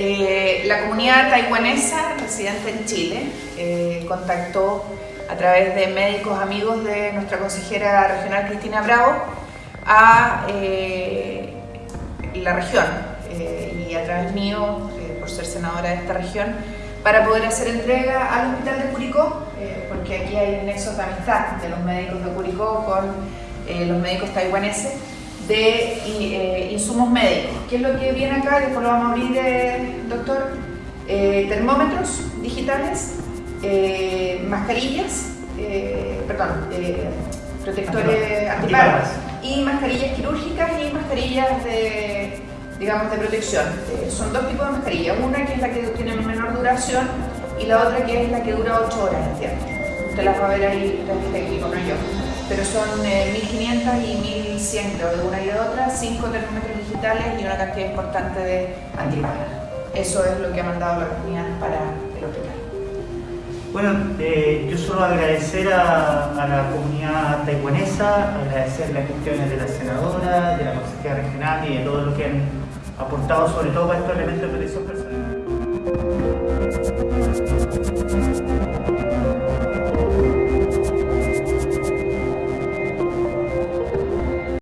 Eh, la comunidad taiwanesa residente en Chile eh, contactó a través de médicos amigos de nuestra consejera regional Cristina Bravo a eh, la región y a través mío, por ser senadora de esta región, para poder hacer entrega al hospital de Curicó, porque aquí hay nexos de amistad de los médicos de Curicó con los médicos taiwaneses de eh, insumos médicos. ¿Qué es lo que viene acá? Después lo vamos a abrir, eh, doctor. Eh, termómetros digitales, mascarillas, perdón, protectores antiparras y mascarillas quirúrgicas y mascarillas de, digamos, de protección. son dos tipos de mascarillas, una que es la que tiene menor duración y la otra que es la que dura 8 horas, ¿entiendes? Usted las va a ver ahí, técnico, no yo pero son 1.500 eh, y 1.100 creo, de una y de otra, 5 termómetros digitales y una cantidad importante de antiparras. Eso es lo que ha mandado la comunidad para el hospital. Bueno, eh, yo solo agradecer a, la comunidad taiwanesa, agradecer las gestiones de la senadora, de la consejera regional y de todo lo que han aportado, sobre todo para estos elementos de protección personal.